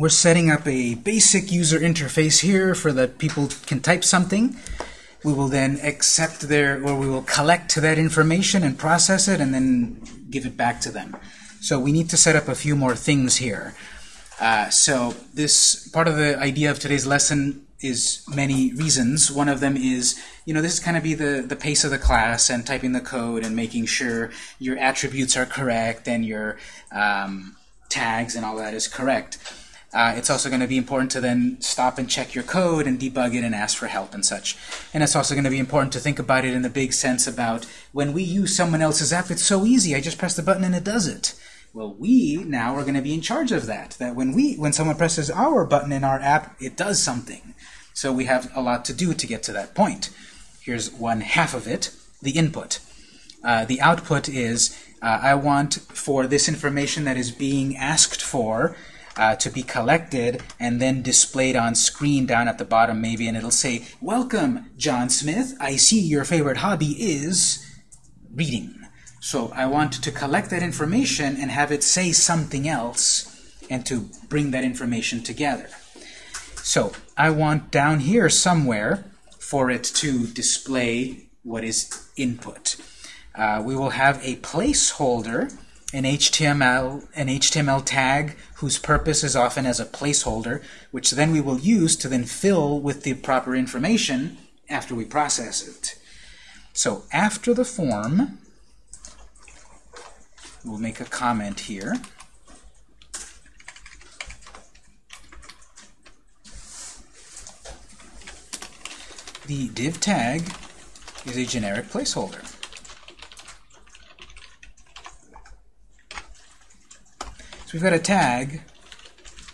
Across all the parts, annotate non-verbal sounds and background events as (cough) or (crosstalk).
we're setting up a basic user interface here for that people can type something. We will then accept their, or we will collect that information and process it and then give it back to them. So we need to set up a few more things here. Uh, so this part of the idea of today's lesson is many reasons. One of them is, you know, this is kind of be the, the pace of the class and typing the code and making sure your attributes are correct and your um, tags and all that is correct. Uh, it's also going to be important to then stop and check your code and debug it and ask for help and such. And it's also going to be important to think about it in the big sense about when we use someone else's app, it's so easy. I just press the button and it does it. Well, we now are going to be in charge of that. That when we, when someone presses our button in our app, it does something. So we have a lot to do to get to that point. Here's one half of it, the input. Uh, the output is uh, I want for this information that is being asked for uh, to be collected and then displayed on screen down at the bottom maybe, and it'll say, Welcome, John Smith. I see your favorite hobby is reading. So I want to collect that information and have it say something else and to bring that information together. So I want down here somewhere for it to display what is input. Uh, we will have a placeholder, an HTML, an HTML tag whose purpose is often as a placeholder, which then we will use to then fill with the proper information after we process it. So after the form, We'll make a comment here. The div tag is a generic placeholder. So we've got a tag,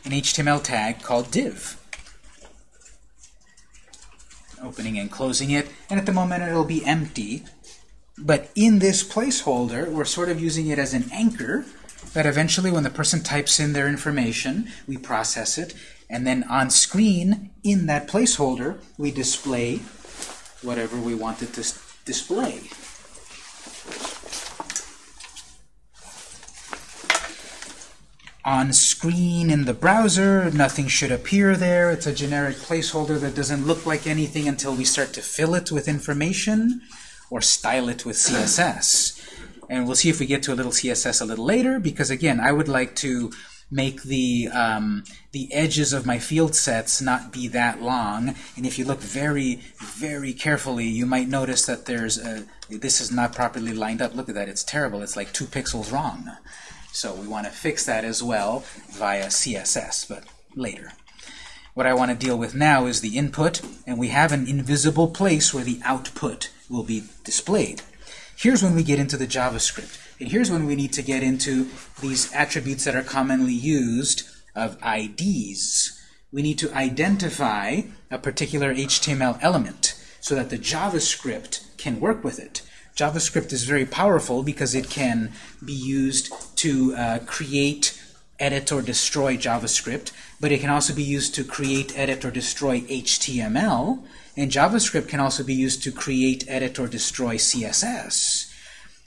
an HTML tag called div. Opening and closing it, and at the moment it'll be empty but in this placeholder, we're sort of using it as an anchor that eventually when the person types in their information, we process it, and then on screen, in that placeholder, we display whatever we want it to display. On screen in the browser, nothing should appear there. It's a generic placeholder that doesn't look like anything until we start to fill it with information or style it with CSS. And we'll see if we get to a little CSS a little later, because again, I would like to make the um, the edges of my field sets not be that long. And if you look very, very carefully, you might notice that there's a, this is not properly lined up. Look at that, it's terrible. It's like two pixels wrong. So we want to fix that as well via CSS, but later. What I want to deal with now is the input, and we have an invisible place where the output will be displayed. Here's when we get into the JavaScript. And here's when we need to get into these attributes that are commonly used of IDs. We need to identify a particular HTML element so that the JavaScript can work with it. JavaScript is very powerful because it can be used to uh, create, edit, or destroy JavaScript, but it can also be used to create, edit, or destroy HTML, and JavaScript can also be used to create, edit, or destroy CSS.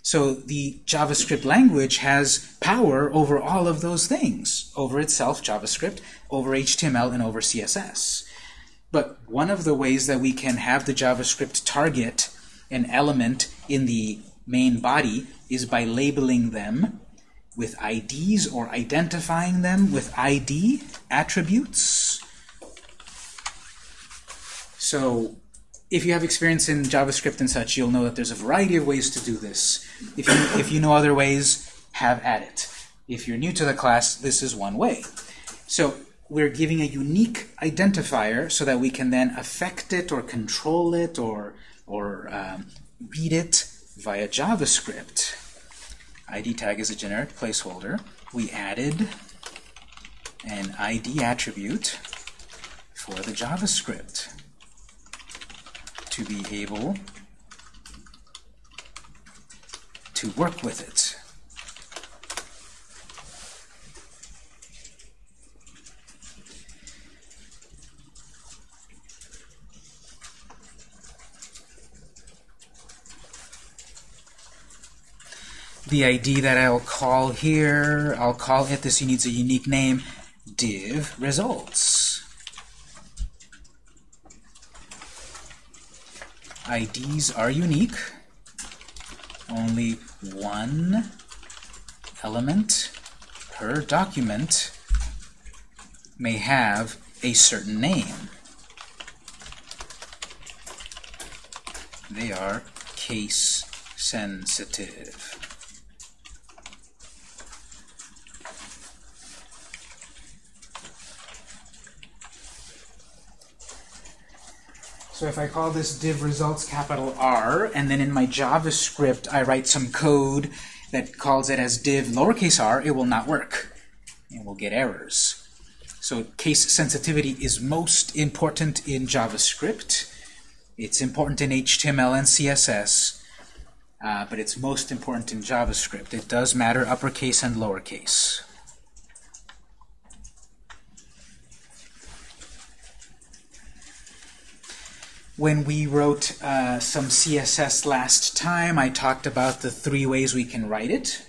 So the JavaScript language has power over all of those things, over itself, JavaScript, over HTML, and over CSS. But one of the ways that we can have the JavaScript target an element in the main body is by labeling them with IDs or identifying them with ID attributes. So if you have experience in JavaScript and such, you'll know that there's a variety of ways to do this. If you, if you know other ways, have at it. If you're new to the class, this is one way. So we're giving a unique identifier so that we can then affect it or control it or, or um, read it via JavaScript. ID tag is a generic placeholder. We added an ID attribute for the JavaScript to be able to work with it. The ID that I'll call here, I'll call it this needs a unique name, div results. IDs are unique. Only one element per document may have a certain name. They are case sensitive. So if I call this div results capital R, and then in my JavaScript I write some code that calls it as div lowercase r, it will not work. It will get errors. So case sensitivity is most important in JavaScript. It's important in HTML and CSS, uh, but it's most important in JavaScript. It does matter uppercase and lowercase. When we wrote uh, some CSS last time, I talked about the three ways we can write it.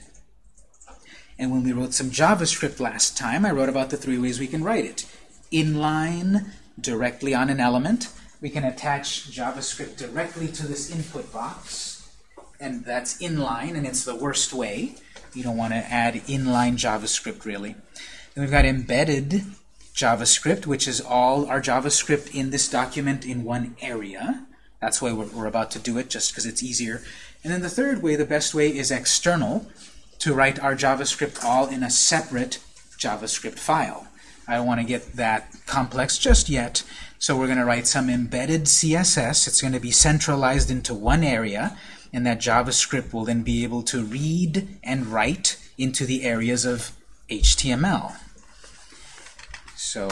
And when we wrote some JavaScript last time, I wrote about the three ways we can write it. Inline, directly on an element. We can attach JavaScript directly to this input box. And that's inline, and it's the worst way. You don't want to add inline JavaScript, really. Then we've got embedded, JavaScript, which is all our JavaScript in this document in one area. That's why we're, we're about to do it, just because it's easier. And then the third way, the best way, is external, to write our JavaScript all in a separate JavaScript file. I don't want to get that complex just yet, so we're going to write some embedded CSS. It's going to be centralized into one area, and that JavaScript will then be able to read and write into the areas of HTML. So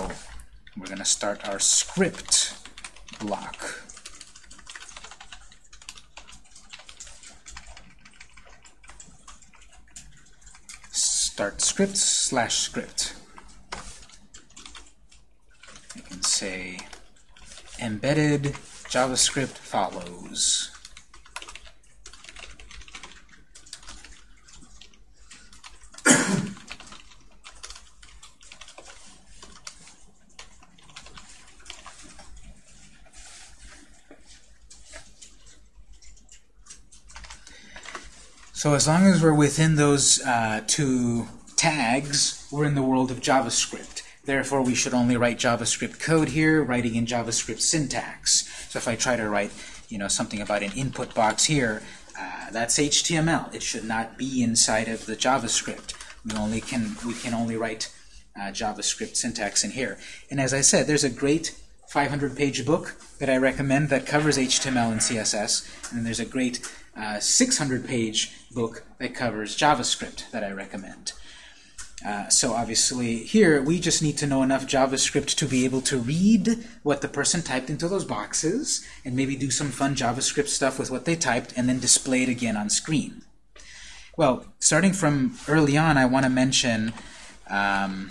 we're going to start our script block. Start script slash script. I can say embedded JavaScript follows. So as long as we're within those uh, two tags, we're in the world of JavaScript. Therefore, we should only write JavaScript code here, writing in JavaScript syntax. So if I try to write you know, something about an input box here, uh, that's HTML. It should not be inside of the JavaScript. We only can we can only write uh, JavaScript syntax in here. And as I said, there's a great 500-page book that I recommend that covers HTML and CSS, and there's a great 600-page uh, book that covers JavaScript that I recommend. Uh, so obviously here we just need to know enough JavaScript to be able to read what the person typed into those boxes and maybe do some fun JavaScript stuff with what they typed and then display it again on screen. Well, starting from early on, I want to mention um,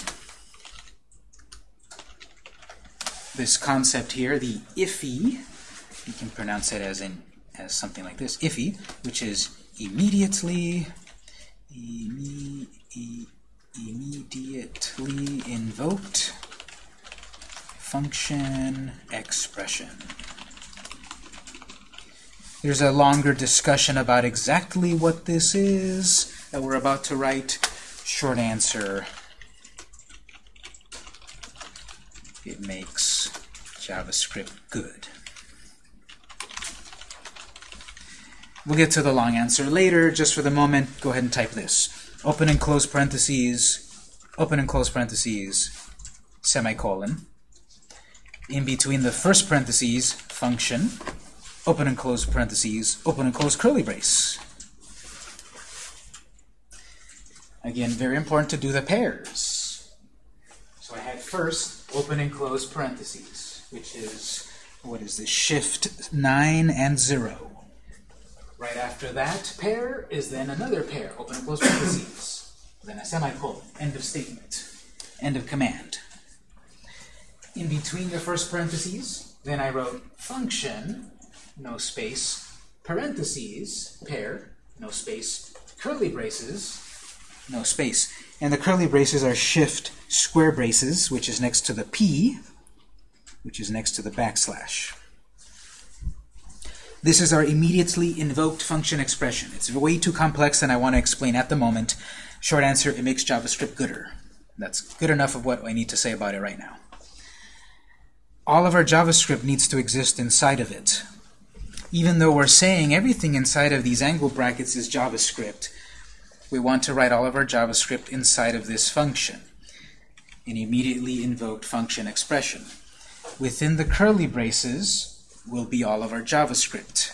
this concept here, the IIFE. You can pronounce it as in as something like this, IIFE, which is immediately imme immediately invoked function expression. There's a longer discussion about exactly what this is that we're about to write. Short answer, it makes JavaScript good. We'll get to the long answer later. Just for the moment, go ahead and type this. Open and close parentheses, open and close parentheses, semicolon. In between the first parentheses, function, open and close parentheses, open and close curly brace. Again, very important to do the pairs. So I had first open and close parentheses, which is, what is this, shift 9 and 0. Right after that pair is then another pair, open and close parentheses, then a semicolon, end of statement, end of command. In between the first parentheses, then I wrote function, no space, parentheses, pair, no space, curly braces, no space. And the curly braces are shift square braces, which is next to the P, which is next to the backslash. This is our immediately invoked function expression. It's way too complex and I want to explain at the moment. Short answer, it makes JavaScript gooder. That's good enough of what I need to say about it right now. All of our JavaScript needs to exist inside of it. Even though we're saying everything inside of these angle brackets is JavaScript, we want to write all of our JavaScript inside of this function, an immediately invoked function expression. Within the curly braces will be all of our JavaScript.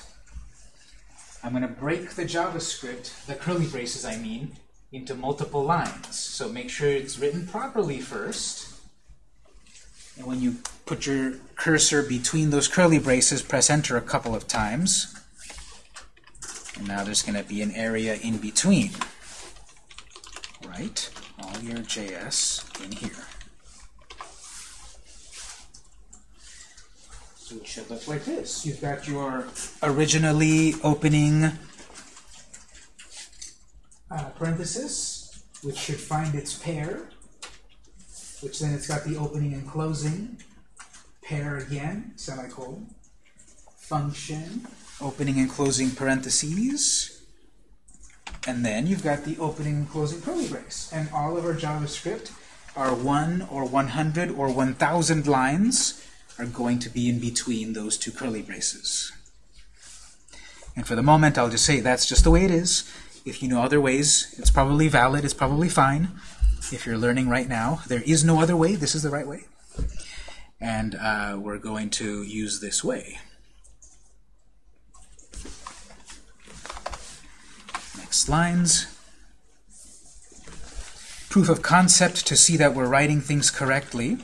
I'm going to break the JavaScript, the curly braces I mean, into multiple lines. So make sure it's written properly first. And when you put your cursor between those curly braces, press enter a couple of times. And now there's going to be an area in between. Right? All your JS in here. So it should look like this. You've got your originally opening uh, parenthesis, which should find its pair, which then it's got the opening and closing, pair again, semicolon, function, opening and closing parentheses, and then you've got the opening and closing curly brace. And all of our JavaScript are 1 or 100 or 1,000 lines are going to be in between those two curly braces. And for the moment, I'll just say that's just the way it is. If you know other ways, it's probably valid, it's probably fine. If you're learning right now, there is no other way, this is the right way. And uh, we're going to use this way. Next lines. Proof of concept to see that we're writing things correctly.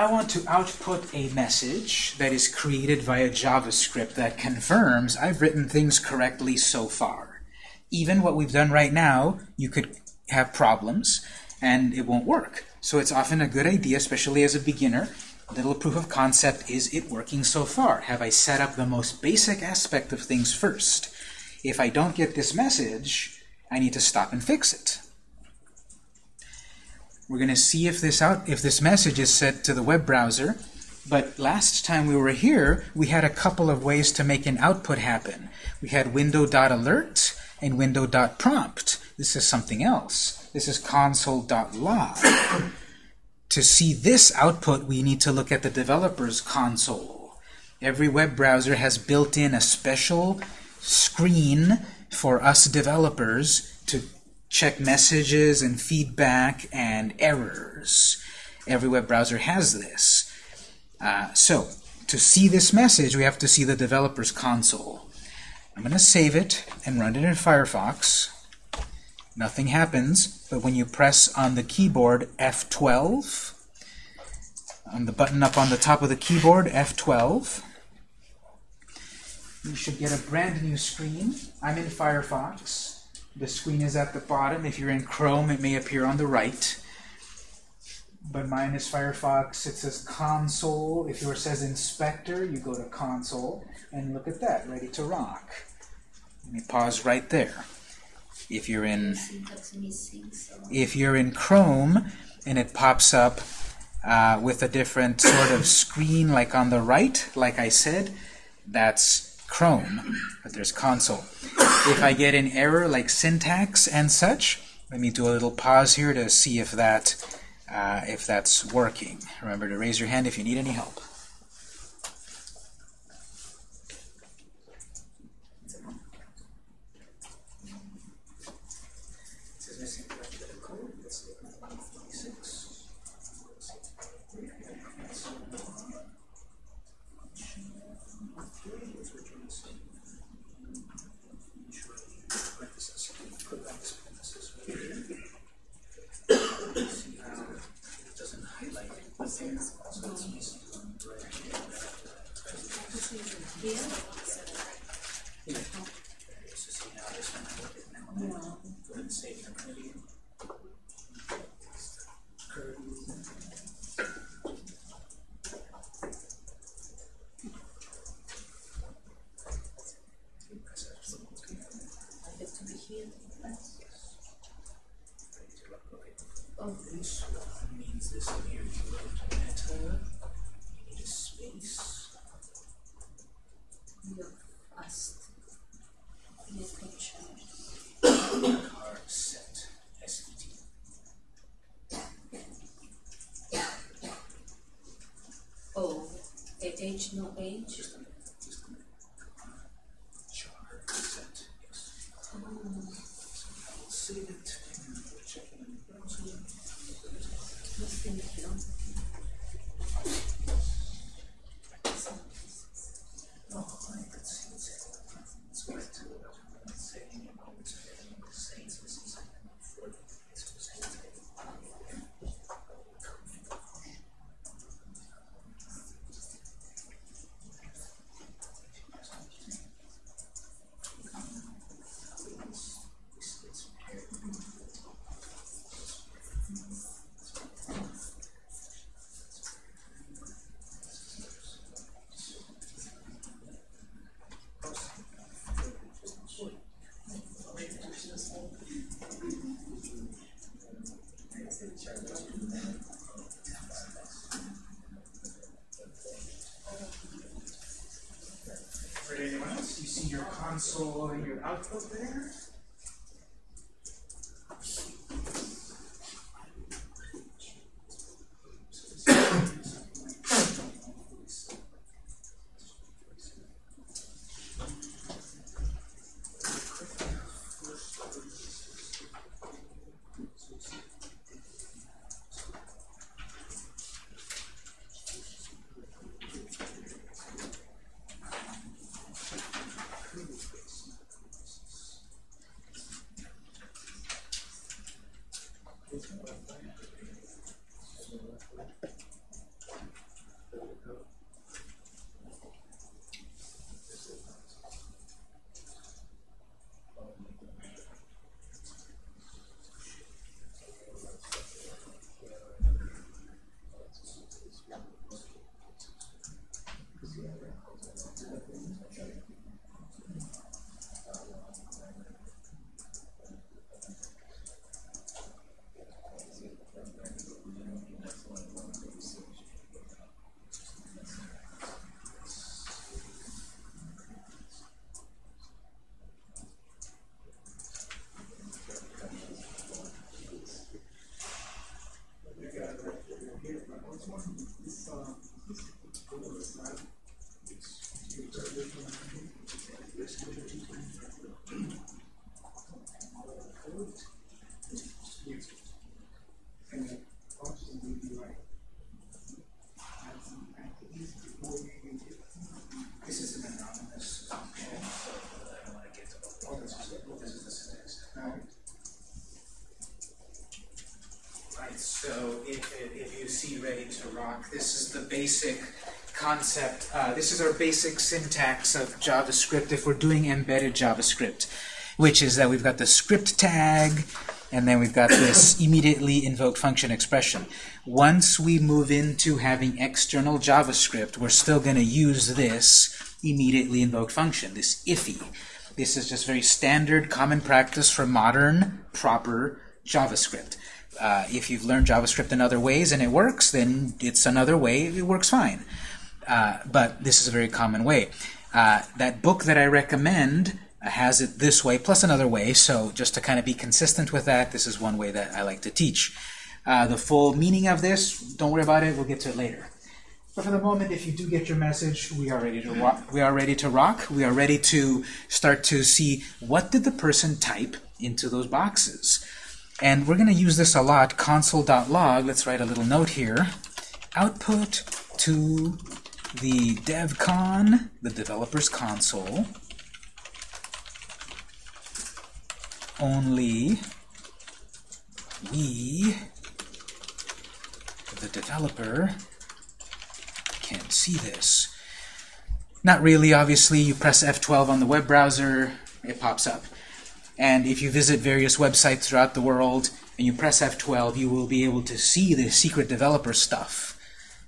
I want to output a message that is created via JavaScript that confirms I've written things correctly so far. Even what we've done right now, you could have problems and it won't work. So it's often a good idea, especially as a beginner, a little proof of concept, is it working so far? Have I set up the most basic aspect of things first? If I don't get this message, I need to stop and fix it. We're going to see if this out if this message is sent to the web browser. But last time we were here, we had a couple of ways to make an output happen. We had window.alert and window.prompt. This is something else. This is console.log. (coughs) to see this output, we need to look at the developer's console. Every web browser has built in a special screen for us developers to check messages and feedback and errors. Every web browser has this. Uh, so, to see this message, we have to see the developer's console. I'm going to save it and run it in Firefox. Nothing happens, but when you press on the keyboard F12, on the button up on the top of the keyboard, F12, you should get a brand new screen. I'm in Firefox. The screen is at the bottom. If you're in Chrome, it may appear on the right. But mine is Firefox. It says console. If yours says inspector, you go to console. And look at that, ready to rock. Let me pause right there. If you're in if you're in Chrome and it pops up uh, with a different sort of screen like on the right, like I said, that's Chrome, but there's console. If I get an error like syntax and such, let me do a little pause here to see if that uh, if that's working. Remember to raise your hand if you need any help. age, no age. Your output there? This is an anonymous function, so I don't want to get to all this. This is the syntax. Right, so if, if you see Ready to Rock, this is the basic concept. Uh, this is our basic syntax of JavaScript if we're doing embedded JavaScript, which is that we've got the script tag, and then we've got this (coughs) immediately invoked function expression. Once we move into having external JavaScript, we're still going to use this immediately invoked function, this IIFE. This is just very standard, common practice for modern, proper JavaScript. Uh, if you've learned JavaScript in other ways and it works, then it's another way, it works fine. Uh, but this is a very common way. Uh, that book that I recommend has it this way, plus another way, so just to kind of be consistent with that, this is one way that I like to teach. Uh, the full meaning of this, don't worry about it, we'll get to it later. But for the moment, if you do get your message, we are ready to rock. We are ready to rock. We are ready to start to see what did the person type into those boxes. And we're going to use this a lot, console.log. Let's write a little note here. Output to the devcon, the developer's console, only we, the developer, can see this. Not really, obviously. You press F12 on the web browser, it pops up. And if you visit various websites throughout the world and you press F12, you will be able to see the secret developer stuff.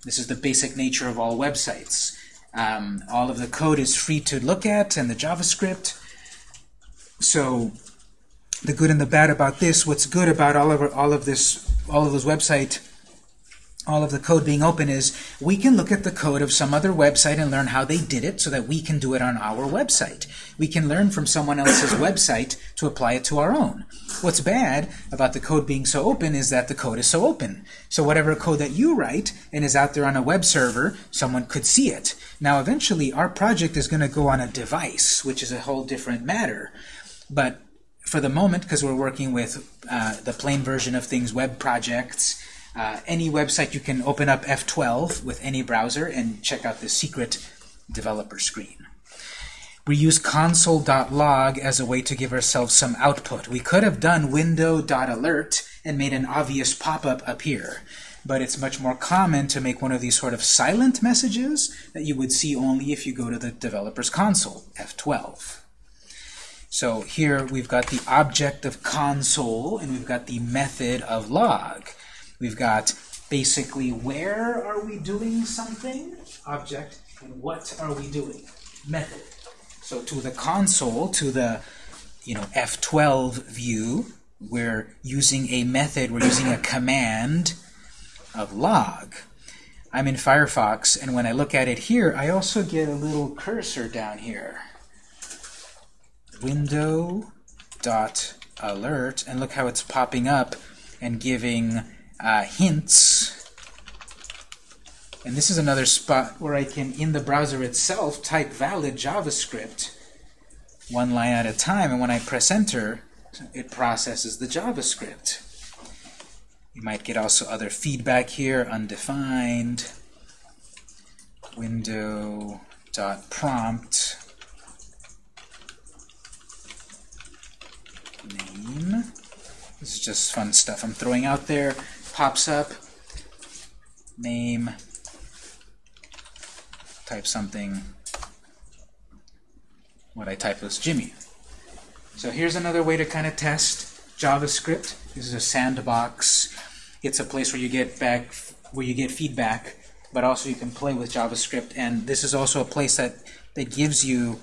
This is the basic nature of all websites. Um, all of the code is free to look at and the JavaScript. So the good and the bad about this, what's good about all of, all of this, all of those website all of the code being open is we can look at the code of some other website and learn how they did it so that we can do it on our website. We can learn from someone else's website to apply it to our own. What's bad about the code being so open is that the code is so open. So whatever code that you write and is out there on a web server, someone could see it. Now eventually our project is going to go on a device, which is a whole different matter. But for the moment, because we're working with uh, the plain version of things, web projects, uh, any website you can open up F12 with any browser and check out the secret developer screen. We use console.log as a way to give ourselves some output. We could have done window.alert and made an obvious pop-up appear, but it's much more common to make one of these sort of silent messages that you would see only if you go to the developer's console, F12. So here we've got the object of console and we've got the method of log. We've got basically where are we doing something, object, and what are we doing, method. So to the console, to the you know F12 view, we're using a method, we're using a command of log. I'm in Firefox, and when I look at it here, I also get a little cursor down here. Window dot alert, and look how it's popping up and giving uh, hints. And this is another spot where I can, in the browser itself, type valid JavaScript one line at a time. And when I press enter, it processes the JavaScript. You might get also other feedback here, undefined, window.prompt, name. This is just fun stuff I'm throwing out there pops up, name, type something. What I type was Jimmy. So here's another way to kind of test JavaScript. This is a sandbox. It's a place where you get back, where you get feedback, but also you can play with JavaScript. And this is also a place that that gives you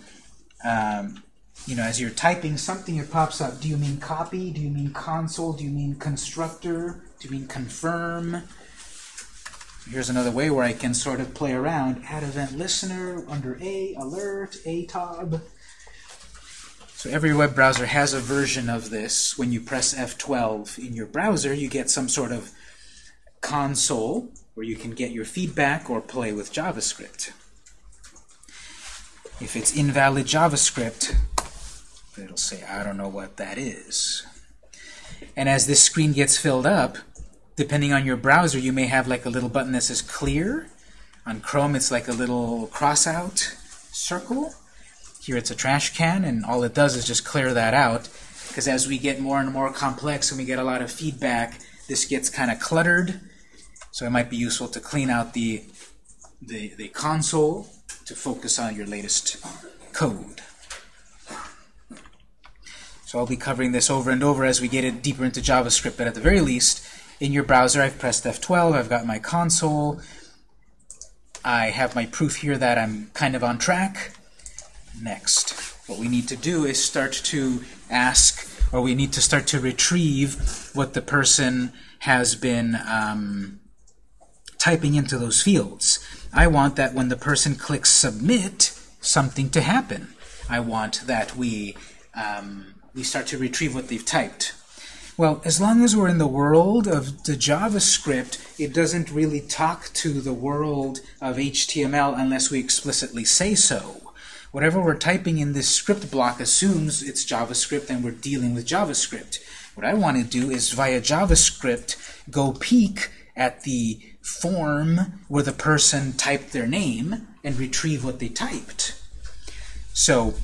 um, you know, as you're typing something, it pops up. Do you mean copy? Do you mean console? Do you mean constructor? Do you mean confirm? Here's another way where I can sort of play around. Add event listener under A, alert, ATOB. So every web browser has a version of this. When you press F12 in your browser, you get some sort of console where you can get your feedback or play with JavaScript. If it's invalid JavaScript, it'll say, I don't know what that is. And as this screen gets filled up, depending on your browser, you may have like a little button that says clear. On Chrome, it's like a little cross-out circle. Here it's a trash can, and all it does is just clear that out. Because as we get more and more complex and we get a lot of feedback, this gets kind of cluttered. So it might be useful to clean out the, the, the console to focus on your latest code. So I'll be covering this over and over as we get it deeper into JavaScript, but at the very least, in your browser, I've pressed F12, I've got my console, I have my proof here that I'm kind of on track. Next, what we need to do is start to ask, or we need to start to retrieve what the person has been um, typing into those fields. I want that when the person clicks submit, something to happen. I want that we um, we start to retrieve what they've typed. Well, as long as we're in the world of the JavaScript, it doesn't really talk to the world of HTML unless we explicitly say so. Whatever we're typing in this script block assumes it's JavaScript and we're dealing with JavaScript. What I want to do is via JavaScript go peek at the form where the person typed their name and retrieve what they typed. So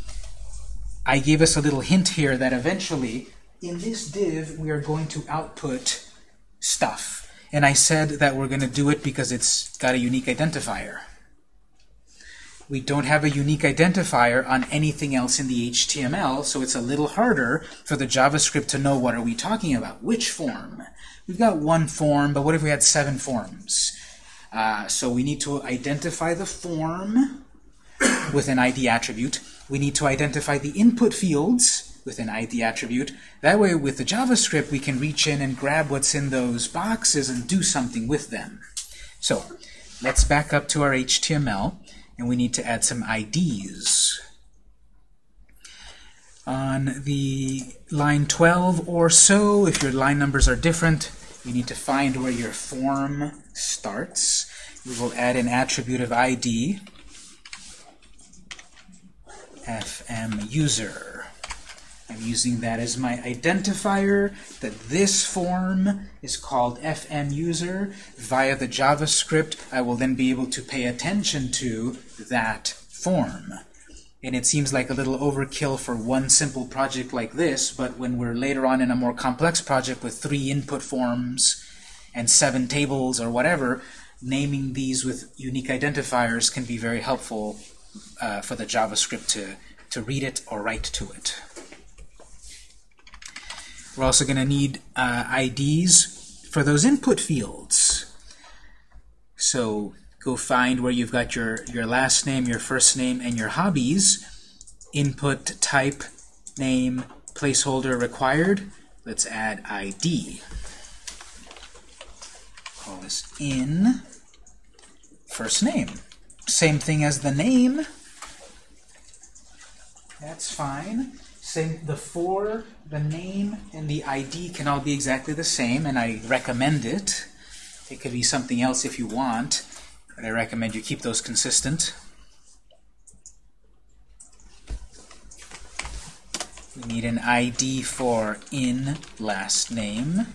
I gave us a little hint here that eventually, in this div, we are going to output stuff. And I said that we're going to do it because it's got a unique identifier. We don't have a unique identifier on anything else in the HTML, so it's a little harder for the JavaScript to know what are we talking about. Which form? We've got one form, but what if we had seven forms? Uh, so we need to identify the form with an ID attribute we need to identify the input fields with an ID attribute. That way, with the JavaScript, we can reach in and grab what's in those boxes and do something with them. So let's back up to our HTML, and we need to add some IDs. On the line 12 or so, if your line numbers are different, you need to find where your form starts. We will add an attribute of ID, fm user. I'm using that as my identifier that this form is called fm user. Via the JavaScript, I will then be able to pay attention to that form. And it seems like a little overkill for one simple project like this, but when we're later on in a more complex project with three input forms and seven tables or whatever, naming these with unique identifiers can be very helpful uh, for the JavaScript to, to read it or write to it. We're also going to need uh, IDs for those input fields. So go find where you've got your, your last name, your first name, and your hobbies. Input type, name, placeholder required. Let's add ID. Call this in first name. Same thing as the name. That's fine. Same, the for, the name, and the ID can all be exactly the same, and I recommend it. It could be something else if you want. But I recommend you keep those consistent. We need an ID for in last name.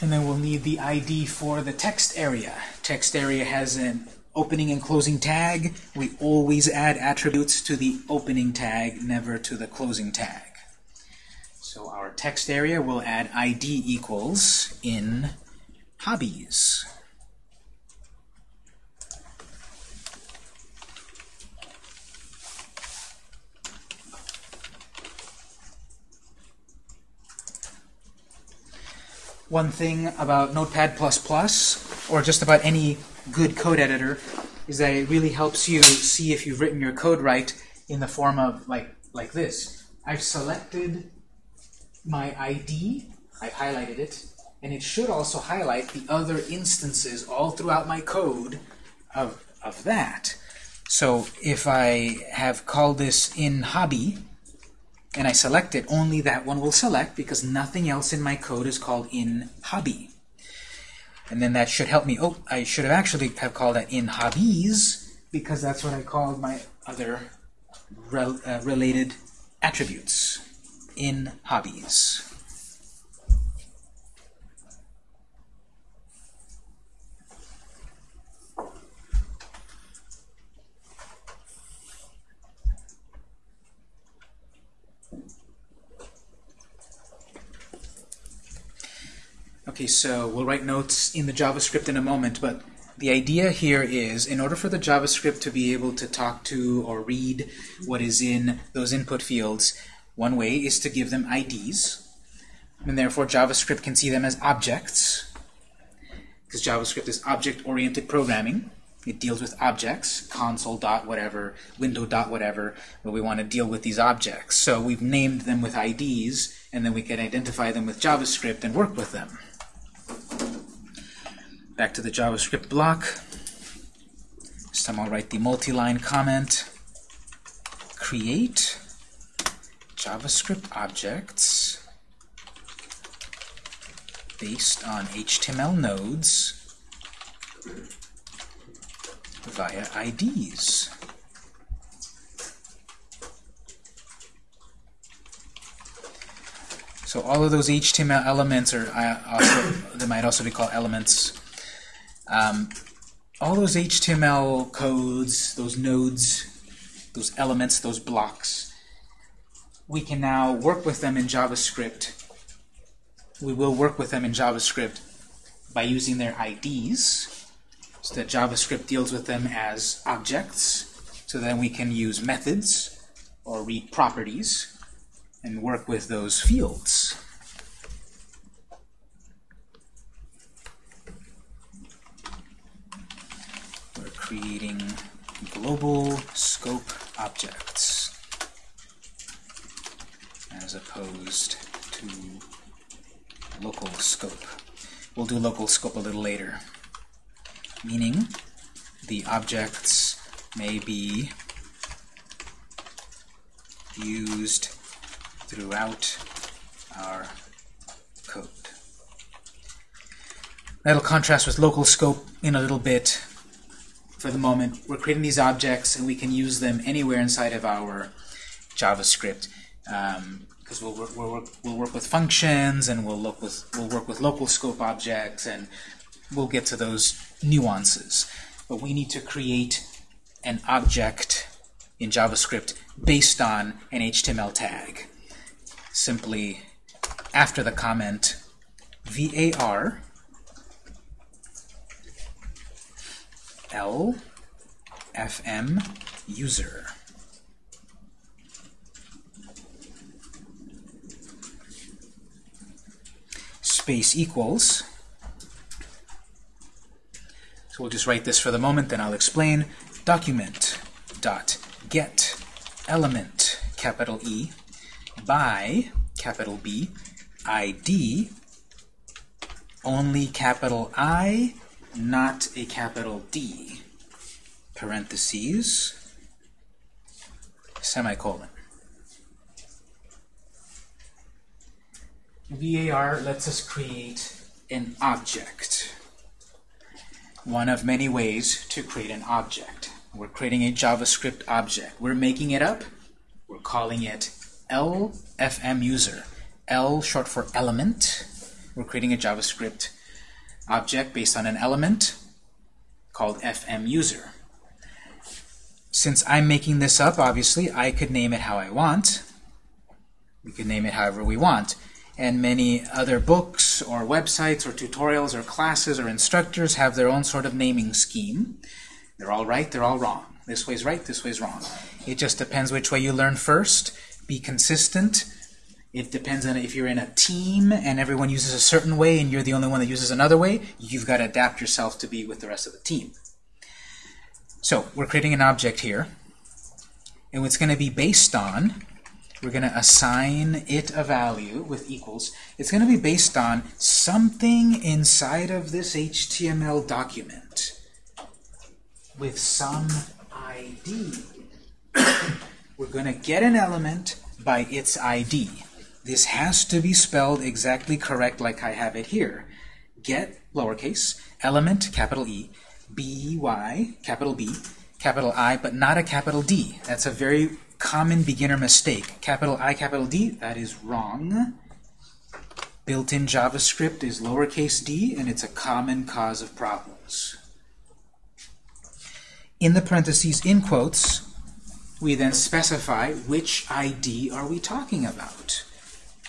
And then we'll need the ID for the text area. Text area has an opening and closing tag. We always add attributes to the opening tag, never to the closing tag. So our text area will add ID equals in hobbies. One thing about Notepad++, or just about any good code editor, is that it really helps you see if you've written your code right in the form of like like this. I've selected my ID, I've highlighted it, and it should also highlight the other instances all throughout my code of, of that. So if I have called this in hobby, and I select it, only that one will select because nothing else in my code is called in hobby. And then that should help me. Oh, I should have actually have called that in hobbies because that's what I called my other rel uh, related attributes in hobbies. Okay, so we'll write notes in the JavaScript in a moment, but the idea here is in order for the JavaScript to be able to talk to or read what is in those input fields, one way is to give them IDs, and therefore JavaScript can see them as objects, because JavaScript is object-oriented programming. It deals with objects, console dot whatever, window dot whatever, but we want to deal with these objects. So we've named them with IDs, and then we can identify them with JavaScript and work with them. Back to the JavaScript block. This time I'll write the multi-line comment. Create JavaScript objects based on HTML nodes via IDs. So all of those HTML elements are also they might also be called elements. Um, all those HTML codes, those nodes, those elements, those blocks, we can now work with them in JavaScript. We will work with them in JavaScript by using their IDs, so that JavaScript deals with them as objects. So then we can use methods or read properties and work with those fields. We're creating global scope objects as opposed to local scope. We'll do local scope a little later, meaning the objects may be used throughout our code. That'll contrast with local scope in a little bit. For the moment, we're creating these objects and we can use them anywhere inside of our JavaScript. Um, because we'll, work, we'll, work, we'll work with functions and we'll, look with, we'll work with local scope objects and we'll get to those nuances. But we need to create an object in JavaScript based on an HTML tag. Simply after the comment var l fm user. Space equals. So we'll just write this for the moment, then I'll explain. Document dot get element capital E by capital B ID only capital I not a capital D parentheses semicolon VAR lets us create an object one of many ways to create an object we're creating a JavaScript object. We're making it up. We're calling it LFM user. L short for element. We're creating a JavaScript object based on an element called FM user. Since I'm making this up, obviously, I could name it how I want. We could name it however we want. And many other books or websites or tutorials or classes or instructors have their own sort of naming scheme. They're all right, they're all wrong. This way's right, this way's wrong. It just depends which way you learn first. Be consistent. It depends on if you're in a team and everyone uses a certain way and you're the only one that uses another way, you've got to adapt yourself to be with the rest of the team. So we're creating an object here. And it's going to be based on, we're going to assign it a value with equals. It's going to be based on something inside of this HTML document with some ID. We're going to get an element by its ID. This has to be spelled exactly correct like I have it here. Get, lowercase, element, capital E, B-Y, capital B, capital I, but not a capital D. That's a very common beginner mistake. Capital I, capital D, that is wrong. Built-in JavaScript is lowercase d, and it's a common cause of problems. In the parentheses, in quotes, we then specify which ID are we talking about.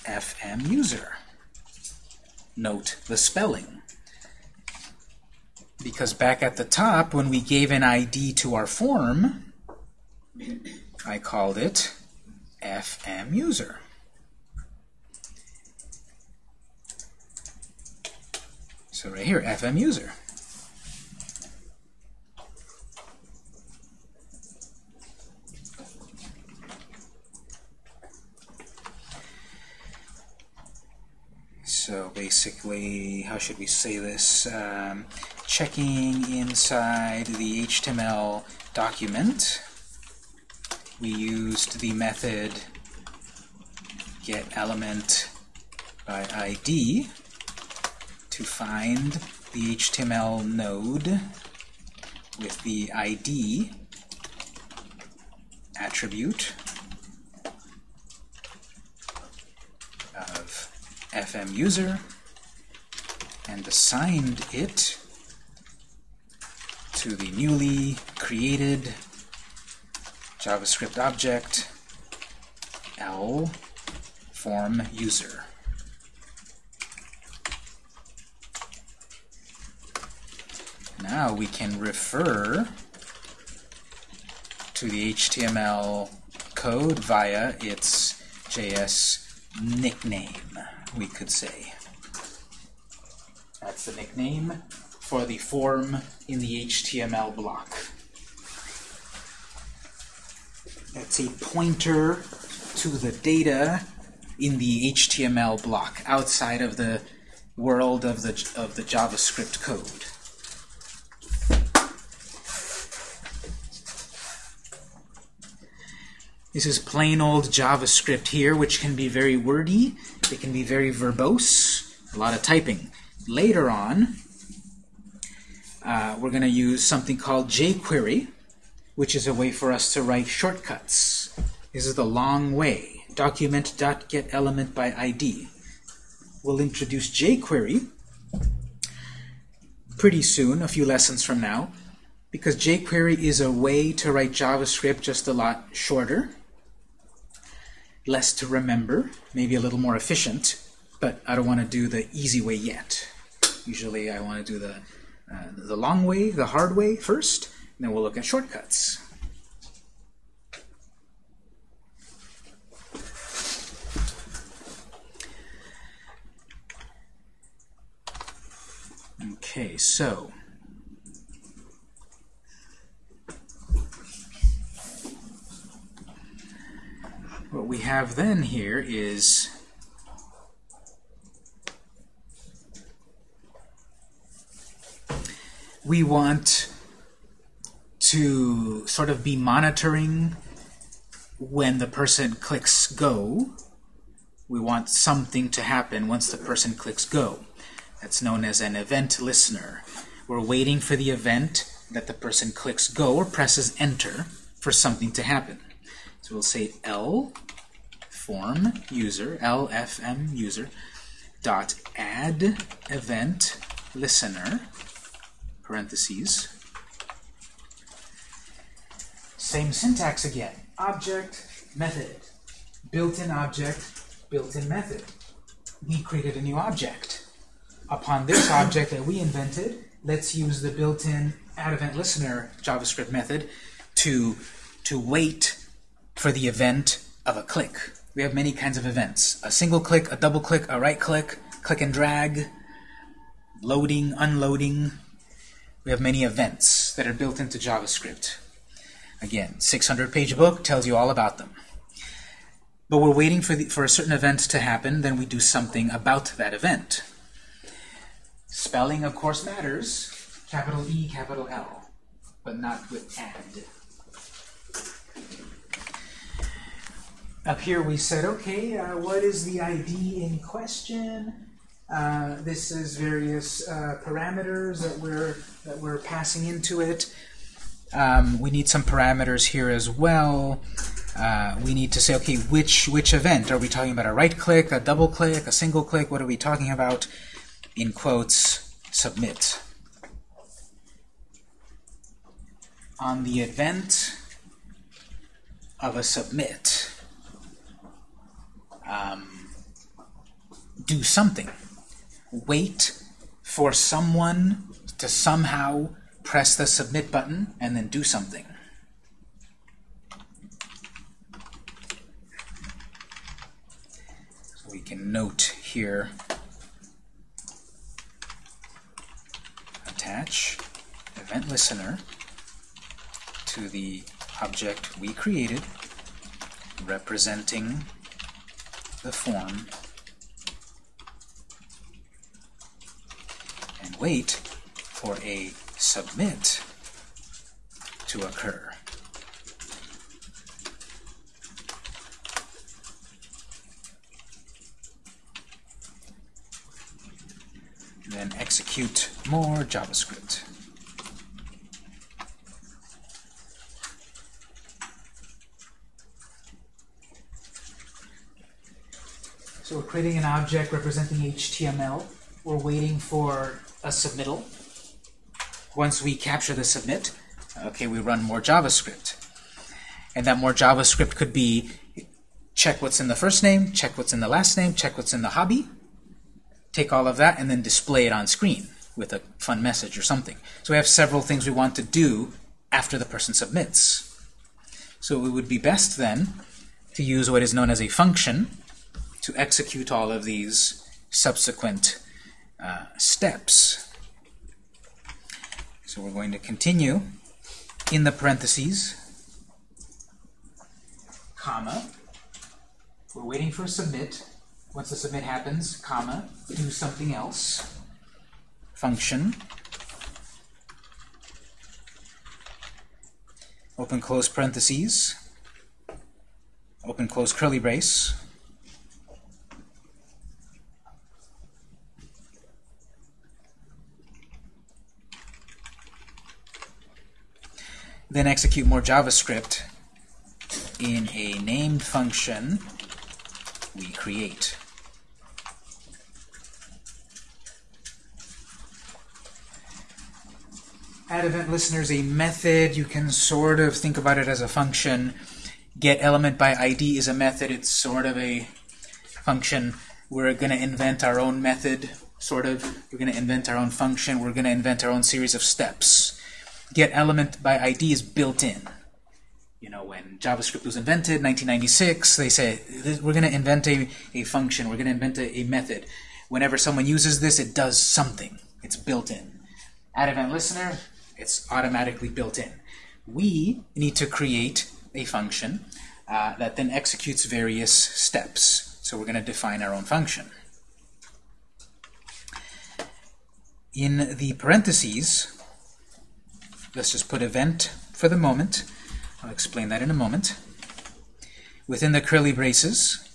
FM user. Note the spelling. Because back at the top, when we gave an ID to our form, I called it FM user. So right here, FM user. So basically, how should we say this? Um, checking inside the HTML document, we used the method getElement by ID to find the HTML node with the ID attribute of FM user and assigned it to the newly created JavaScript object L form user. Now we can refer to the HTML code via its JS nickname, we could say. That's the nickname for the form in the HTML block. That's a pointer to the data in the HTML block, outside of the world of the, of the JavaScript code. This is plain old JavaScript here, which can be very wordy. It can be very verbose, a lot of typing. Later on, uh, we're going to use something called jQuery, which is a way for us to write shortcuts. This is the long way. Document.getElement by ID. We'll introduce jQuery pretty soon, a few lessons from now, because jQuery is a way to write JavaScript just a lot shorter, less to remember, maybe a little more efficient, but I don't want to do the easy way yet. Usually I want to do the, uh, the long way, the hard way first, and then we'll look at shortcuts. Okay, so what we have then here is we want to sort of be monitoring when the person clicks go. We want something to happen once the person clicks go. That's known as an event listener. We're waiting for the event that the person clicks go or presses enter for something to happen. So we'll say L form user, LFM user, dot add event listener, parentheses. Same syntax again. Object, method. Built-in object, built-in method. We created a new object. Upon this (coughs) object that we invented, let's use the built-in add event listener JavaScript method to, to wait for the event of a click. We have many kinds of events. A single click, a double click, a right click, click and drag, loading, unloading. We have many events that are built into JavaScript. Again, 600-page book tells you all about them. But we're waiting for, the, for a certain event to happen, then we do something about that event. Spelling, of course, matters. Capital E, capital L, but not with add. Up here we said, okay, uh, what is the ID in question? Uh, this is various uh, parameters that we're that we're passing into it. Um, we need some parameters here as well. Uh, we need to say, okay, which which event? Are we talking about a right click, a double click, a single click? What are we talking about? In quotes, submit. On the event of a submit, um, do something. Wait for someone to somehow press the submit button and then do something. So we can note here, attach event listener to the object we created representing the form and wait for a submit to occur. Then execute more JavaScript. Creating an object representing HTML. We're waiting for a submittal. Once we capture the submit, okay, we run more JavaScript. And that more JavaScript could be check what's in the first name, check what's in the last name, check what's in the hobby, take all of that, and then display it on screen with a fun message or something. So we have several things we want to do after the person submits. So it would be best then to use what is known as a function to execute all of these subsequent uh, steps. So we're going to continue in the parentheses, comma, We're waiting for submit. Once the submit happens, comma, do something else. Function. Open close parentheses. Open close curly brace. Then execute more JavaScript in a named function we create. Add event listeners a method. You can sort of think about it as a function. Get element by ID is a method. It's sort of a function. We're going to invent our own method, sort of. We're going to invent our own function. We're going to invent our own series of steps. Get element by ID is built in. You know, when JavaScript was invented, 1996, they say, we're going to invent a, a function. We're going to invent a, a method. Whenever someone uses this, it does something. It's built in. Add event listener, it's automatically built in. We need to create a function uh, that then executes various steps. So we're going to define our own function. In the parentheses, let's just put event for the moment. I'll explain that in a moment. Within the curly braces,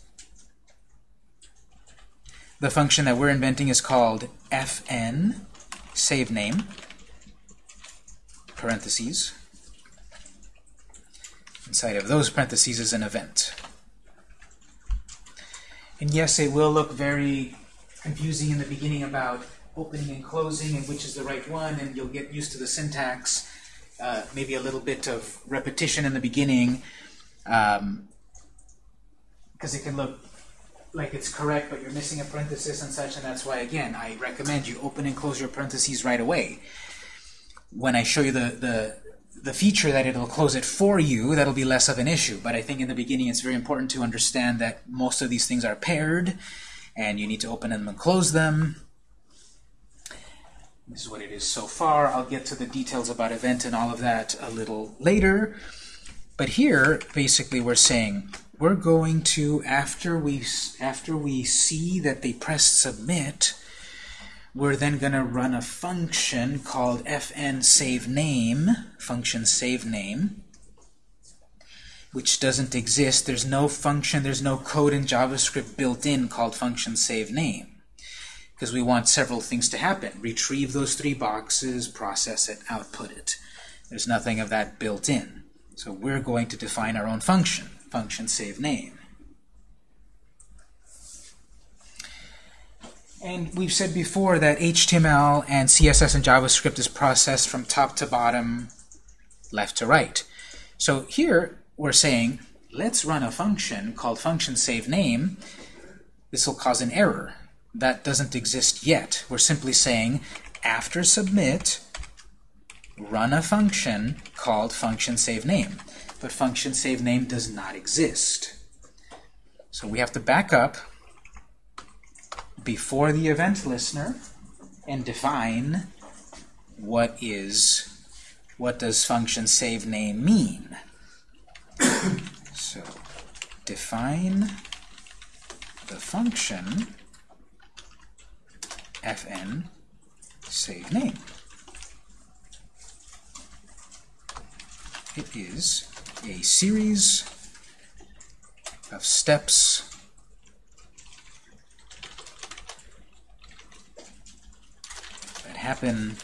the function that we're inventing is called fn save name parentheses. Inside of those parentheses is an event. And yes, it will look very confusing in the beginning about opening and closing and which is the right one, and you'll get used to the syntax. Uh, maybe a little bit of repetition in the beginning, because um, it can look like it's correct, but you're missing a parenthesis and such, and that's why, again, I recommend you open and close your parentheses right away when I show you the, the, the feature that it'll close it for you, that'll be less of an issue. But I think in the beginning it's very important to understand that most of these things are paired, and you need to open them and close them. This is what it is so far. I'll get to the details about event and all of that a little later. But here, basically, we're saying we're going to, after we, after we see that they pressed submit, we're then going to run a function called fn save name, function save name, which doesn't exist. There's no function, there's no code in JavaScript built in called function save name because we want several things to happen. Retrieve those three boxes, process it, output it. There's nothing of that built in. So we're going to define our own function, function save name. And we've said before that HTML and CSS and JavaScript is processed from top to bottom, left to right. So here we're saying, let's run a function called function save name. This will cause an error. That doesn't exist yet. We're simply saying, after submit, run a function called function save name. But function save name does not exist. So we have to back up before the event listener and define what is what does function save name mean. (coughs) so define the function fn save name. It is a series of steps that happen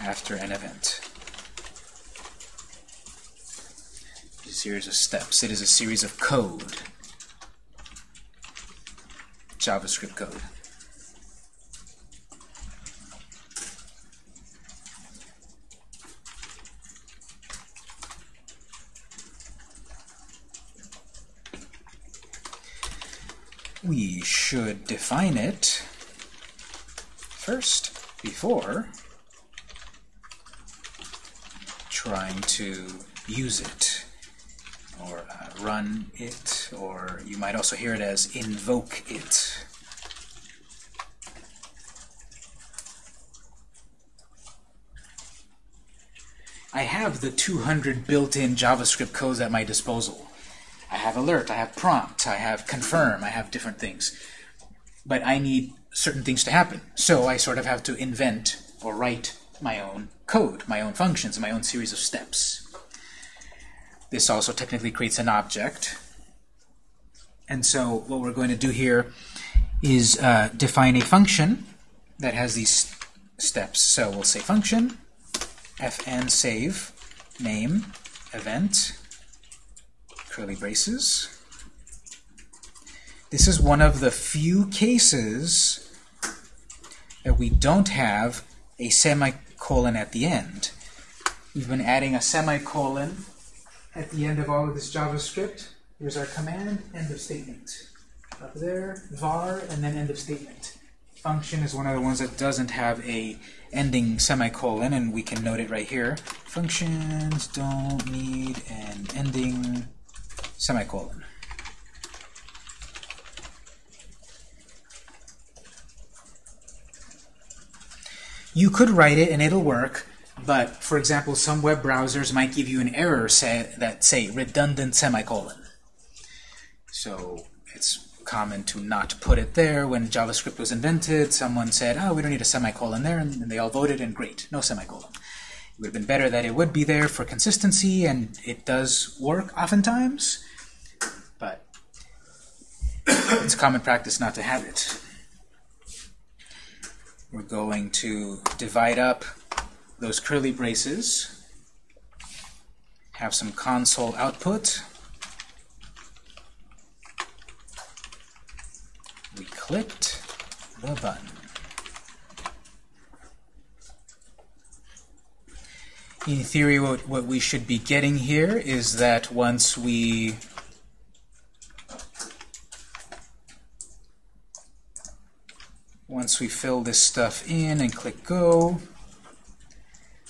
after an event. A series of steps. It is a series of code. JavaScript code. We should define it first before trying to use it or uh, run it, or you might also hear it as invoke it. I have the 200 built-in JavaScript codes at my disposal. I have alert, I have prompt, I have confirm, I have different things. But I need certain things to happen. So I sort of have to invent or write my own code, my own functions, my own series of steps. This also technically creates an object. And so what we're going to do here is uh, define a function that has these steps. So we'll say function, fn save, name, event, curly braces. This is one of the few cases that we don't have a semicolon at the end. We've been adding a semicolon at the end of all of this JavaScript. Here's our command, end of statement. Up there, var, and then end of statement. Function is one of the ones that doesn't have a ending semicolon, and we can note it right here. Functions don't need an ending semicolon. You could write it and it'll work, but for example, some web browsers might give you an error say, that say redundant semicolon. So it's common to not put it there. When JavaScript was invented, someone said, oh, we don't need a semicolon there, and they all voted, and great, no semicolon. It would have been better that it would be there for consistency, and it does work oftentimes, it's common practice not to have it. We're going to divide up those curly braces, have some console output. We clicked the button. In theory, what, what we should be getting here is that once we once we fill this stuff in and click go,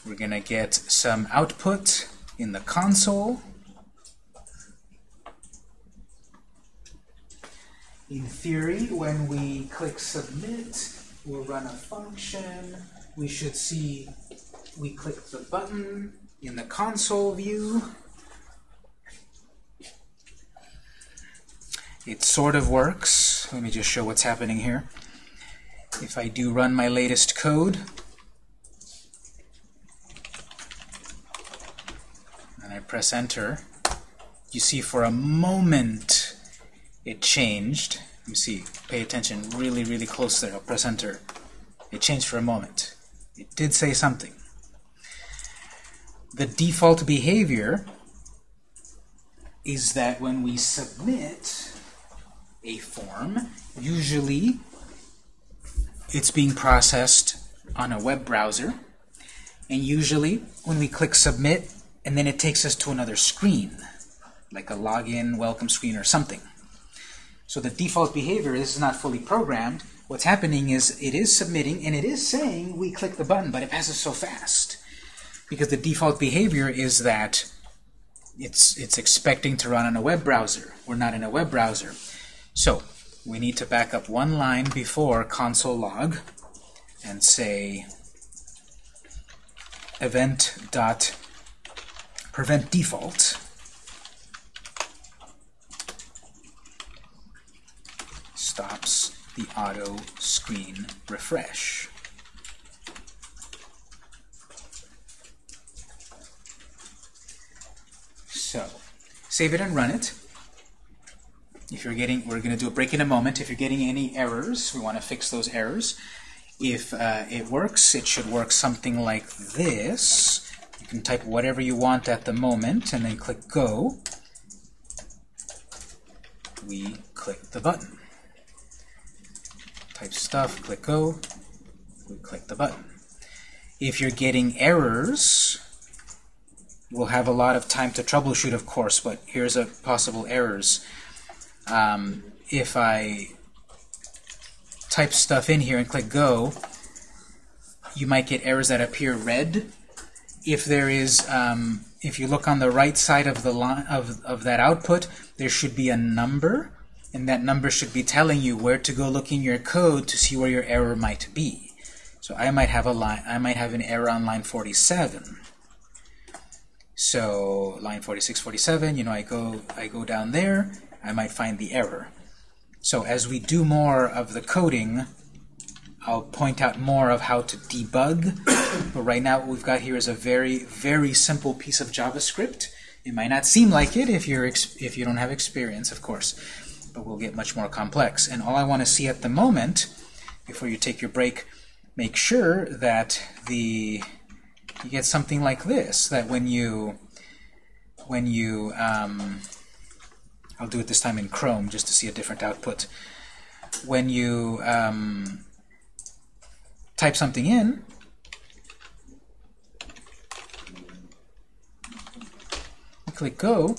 we're going to get some output in the console. In theory, when we click submit, we'll run a function. We should see we click the button in the console view. It sort of works. Let me just show what's happening here. If I do run my latest code, and I press enter, you see for a moment it changed. Let me see, pay attention really, really close there. I'll press enter. It changed for a moment. It did say something. The default behavior is that when we submit a form, usually it's being processed on a web browser. And usually, when we click Submit, and then it takes us to another screen, like a login, welcome screen, or something. So the default behavior, this is not fully programmed. What's happening is it is submitting, and it is saying we click the button, but it passes so fast. Because the default behavior is that it's, it's expecting to run on a web browser. We're not in a web browser. So we need to back up one line before console log and say event dot prevent default stops the auto screen refresh. So, save it and run it. If you're getting, we're going to do a break in a moment. If you're getting any errors, we want to fix those errors. If uh, it works, it should work something like this. You can type whatever you want at the moment, and then click Go. We click the button. Type stuff, click Go. We click the button. If you're getting errors, we'll have a lot of time to troubleshoot, of course, but here's a possible errors um, if I type stuff in here and click go, you might get errors that appear red. If there is, um, if you look on the right side of the line of, of that output, there should be a number, and that number should be telling you where to go look in your code to see where your error might be. So I might have a line, I might have an error on line 47. So line 46, 47, you know, I go, I go down there, I might find the error. So as we do more of the coding, I'll point out more of how to debug. but right now what we've got here is a very, very simple piece of JavaScript. It might not seem like it if you're if you don't have experience, of course, but we'll get much more complex. And all I want to see at the moment, before you take your break, make sure that the you get something like this. That when you when you um, I'll do it this time in Chrome just to see a different output. When you um, type something in, click Go,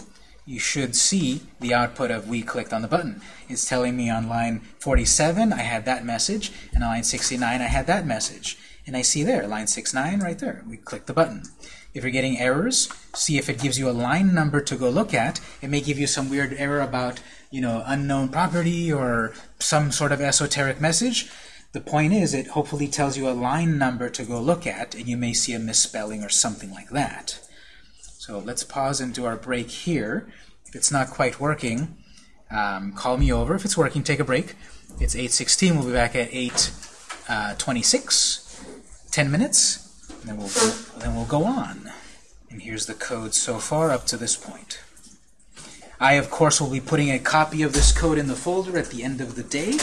you should see the output of we clicked on the button. It's telling me on line 47 I had that message, and on line 69 I had that message. And I see there, line 69 right there. We click the button. If you're getting errors, see if it gives you a line number to go look at. It may give you some weird error about, you know, unknown property or some sort of esoteric message. The point is, it hopefully tells you a line number to go look at, and you may see a misspelling or something like that. So let's pause and do our break here. If it's not quite working, um, call me over. If it's working, take a break. It's 8.16. We'll be back at 8.26. Uh, 10 minutes, then we'll, go, then we'll go on. And here's the code so far up to this point. I, of course, will be putting a copy of this code in the folder at the end of the day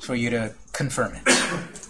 for you to confirm it.